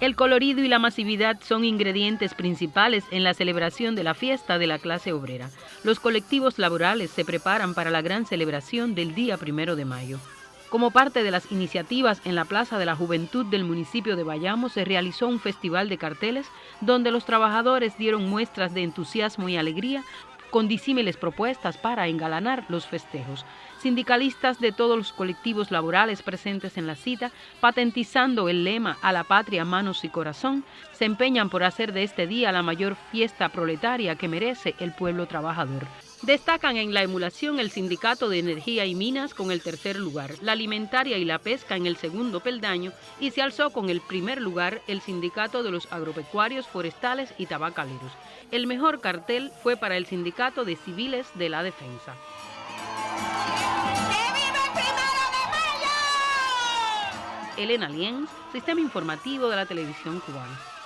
El colorido y la masividad son ingredientes principales en la celebración de la fiesta de la clase obrera. Los colectivos laborales se preparan para la gran celebración del día primero de mayo. Como parte de las iniciativas en la Plaza de la Juventud del municipio de Bayamo se realizó un festival de carteles donde los trabajadores dieron muestras de entusiasmo y alegría con disímiles propuestas para engalanar los festejos. Sindicalistas de todos los colectivos laborales presentes en la cita, patentizando el lema a la patria, manos y corazón, se empeñan por hacer de este día la mayor fiesta proletaria que merece el pueblo trabajador. Destacan en la emulación el Sindicato de Energía y Minas con el tercer lugar, la Alimentaria y la Pesca en el segundo peldaño y se alzó con el primer lugar el Sindicato de los Agropecuarios, Forestales y Tabacaleros. El mejor cartel fue para el Sindicato de Civiles de la Defensa. Elena Lienz, Sistema Informativo de la Televisión Cubana.